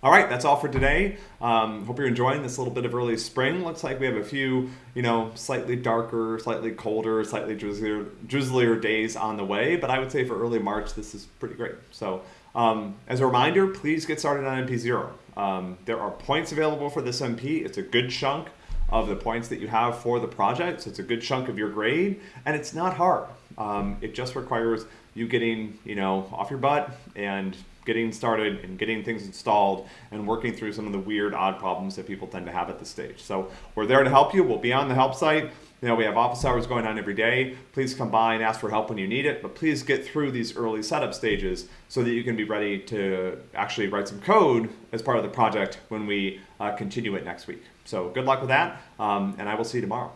All right, that's all for today. Um, hope you're enjoying this little bit of early spring. Looks like we have a few, you know, slightly darker, slightly colder, slightly drizzlier, drizzlier days on the way. But I would say for early March, this is pretty great. So um, as a reminder, please get started on MP0. Um, there are points available for this MP. It's a good chunk of the points that you have for the project. So it's a good chunk of your grade, and it's not hard. Um, it just requires you getting, you know, off your butt and getting started and getting things installed and working through some of the weird, odd problems that people tend to have at this stage. So we're there to help you. We'll be on the help site. You know, we have office hours going on every day. Please come by and ask for help when you need it, but please get through these early setup stages so that you can be ready to actually write some code as part of the project when we uh, continue it next week. So good luck with that, um, and I will see you tomorrow.